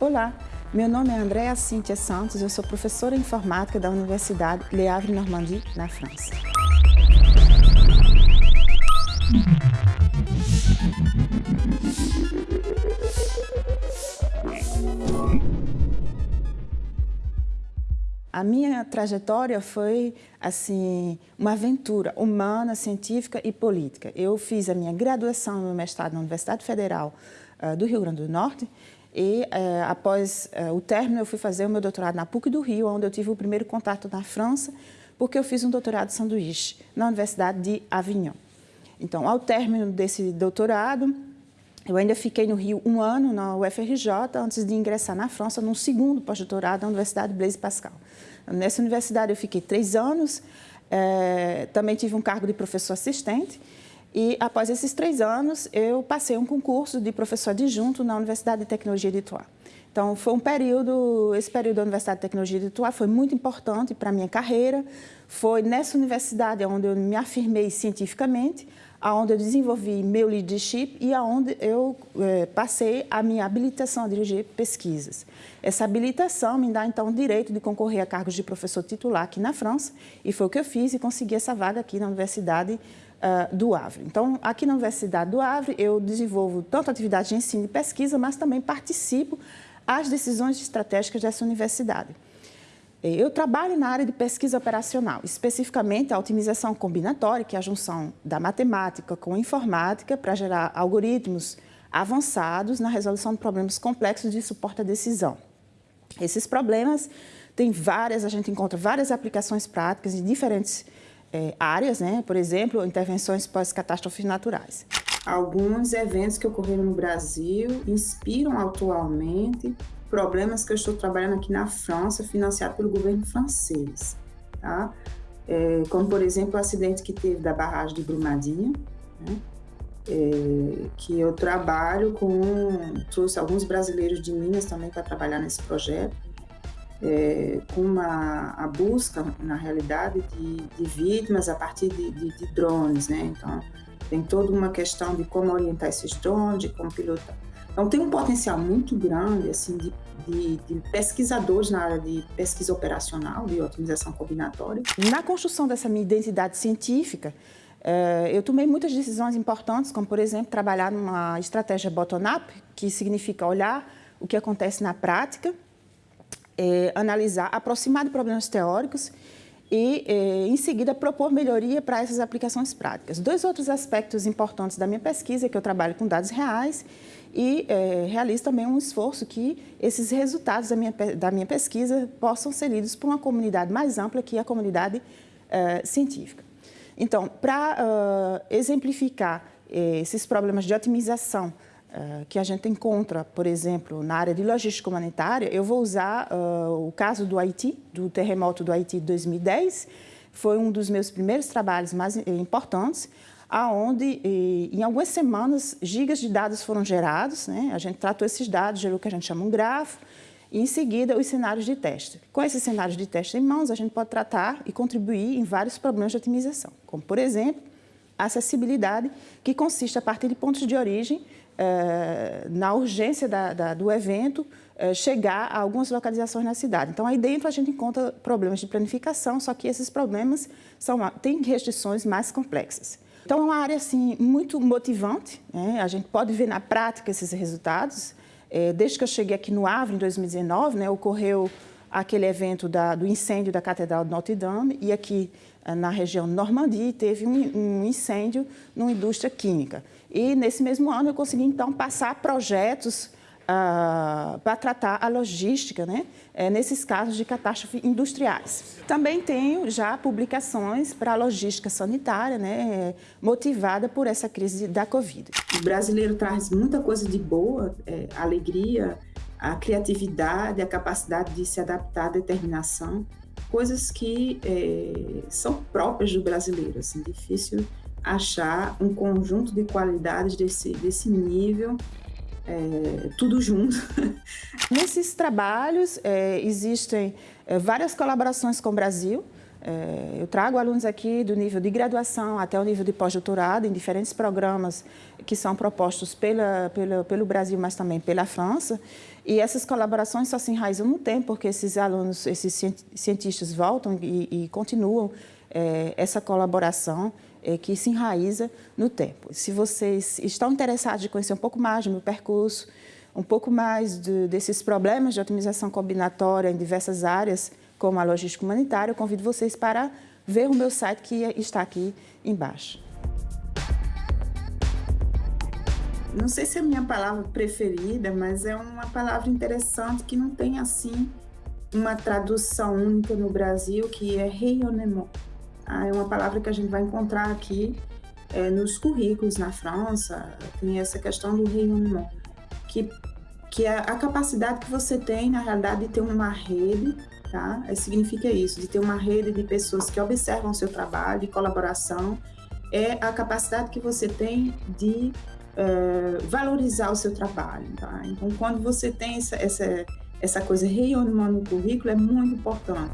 Olá, meu nome é Andréa Cíntia Santos, eu sou professora de informática da Universidade Le Havre-Normandie, na França. A minha trajetória foi assim uma aventura humana, científica e política. Eu fiz a minha graduação no mestrado na Universidade Federal uh, do Rio Grande do Norte e uh, após uh, o término eu fui fazer o meu doutorado na PUC do Rio, onde eu tive o primeiro contato na França, porque eu fiz um doutorado de sanduíche na Universidade de Avignon. Então, ao término desse doutorado, eu ainda fiquei no Rio um ano, na UFRJ, antes de ingressar na França, num segundo pós-doutorado na Universidade Blaise Pascal. Nessa universidade eu fiquei três anos, é, também tive um cargo de professor assistente, e após esses três anos, eu passei um concurso de professor adjunto na Universidade de Tecnologia de Ituá. Então, foi um período, esse período da Universidade de Tecnologia de Ituá foi muito importante para a minha carreira. Foi nessa universidade onde eu me afirmei cientificamente, onde eu desenvolvi meu leadership e onde eu é, passei a minha habilitação a dirigir pesquisas. Essa habilitação me dá, então, o direito de concorrer a cargos de professor titular aqui na França, e foi o que eu fiz e consegui essa vaga aqui na Universidade uh, do Havre. Então, aqui na Universidade do Havre, eu desenvolvo tanto atividade de ensino e pesquisa, mas também participo às decisões estratégicas dessa universidade. Eu trabalho na área de pesquisa operacional, especificamente a otimização combinatória, que é a junção da matemática com a informática para gerar algoritmos avançados na resolução de problemas complexos de suporte à decisão. Esses problemas têm várias, a gente encontra várias aplicações práticas em diferentes é, áreas, né? por exemplo, intervenções pós-catástrofes naturais. Alguns eventos que ocorreram no Brasil inspiram atualmente problemas que eu estou trabalhando aqui na França, financiado pelo governo francês. Tá? É, como, por exemplo, o acidente que teve da barragem de Brumadinho, né? é, que eu trabalho com... Trouxe alguns brasileiros de Minas também para trabalhar nesse projeto, é, com uma, a busca, na realidade, de, de vítimas a partir de, de, de drones, né? Então, tem toda uma questão de como orientar esses drones, de como pilotar. Então, tem um potencial muito grande assim, de, de, pesquisadores na área de pesquisa operacional, de otimização combinatória. Na construção dessa minha identidade científica, eh, eu tomei muitas decisões importantes, como, por exemplo, trabalhar numa estratégia bottom-up, que significa olhar o que acontece na prática, eh, analisar, aproximar de problemas teóricos e, eh, em seguida, propor melhoria para essas aplicações práticas. Dois outros aspectos importantes da minha pesquisa é que eu trabalho com dados reais e é, realizo também um esforço que esses resultados da minha, da minha pesquisa possam ser lidos por uma comunidade mais ampla que a comunidade é, científica. Então, para uh, exemplificar esses problemas de otimização uh, que a gente encontra, por exemplo, na área de logística humanitária, eu vou usar uh, o caso do Haiti, do terremoto do Haiti de 2010, foi um dos meus primeiros trabalhos mais importantes, aonde em algumas semanas gigas de dados foram gerados, né? a gente tratou esses dados, gerou o que a gente chama um grafo, e em seguida os cenários de teste. Com esses cenários de teste em mãos, a gente pode tratar e contribuir em vários problemas de otimização, como por exemplo, acessibilidade, que consiste a partir de pontos de origem, eh, na urgência da, da, do evento, eh, chegar a algumas localizações na cidade. Então, aí dentro a gente encontra problemas de planificação, só que esses problemas são, têm restrições mais complexas. Então, é uma área assim, muito motivante, né? a gente pode ver na prática esses resultados. É, desde que eu cheguei aqui no Avre, em 2019, né, ocorreu aquele evento da, do incêndio da Catedral de Notre Dame e aqui eh, na região Normandie teve um, um incêndio numa indústria química. E nesse mesmo ano eu consegui então passar projetos uh, para tratar a logística, né, é, nesses casos de catástrofe industriais. Também tenho já publicações para a logística sanitária, né, motivada por essa crise da Covid. O brasileiro traz muita coisa de boa, é, alegria, a criatividade, a capacidade de se adaptar à determinação, coisas que é, são próprias do brasileiro, assim, difícil achar um conjunto de qualidades desse, desse nível é, tudo junto. Nesses trabalhos é, existem é, várias colaborações com o Brasil. É, eu trago alunos aqui do nível de graduação até o nível de pós-doutorado em diferentes programas que são propostos pela, pela, pelo Brasil, mas também pela França. E essas colaborações só se enraizam no tempo, porque esses alunos, esses cientistas voltam e, e continuam é, essa colaboração é, que se enraiza no tempo. Se vocês estão interessados em conhecer um pouco mais do meu percurso, um pouco mais de, desses problemas de otimização combinatória em diversas áreas, como a logística humanitária, eu convido vocês para ver o meu site que está aqui embaixo. não sei se é a minha palavra preferida, mas é uma palavra interessante que não tem assim uma tradução única no Brasil, que é rayonnement. Ah, é uma palavra que a gente vai encontrar aqui é, nos currículos na França, tem essa questão do rayonnement, que, que é a capacidade que você tem, na realidade, de ter uma rede, tá? Significa isso, de ter uma rede de pessoas que observam o seu trabalho, de colaboração, é a capacidade que você tem de uh, valorizar o seu trabalho. Tá? Então, quando você tem essa, essa, essa coisa rayonnement no currículo, é muito importante.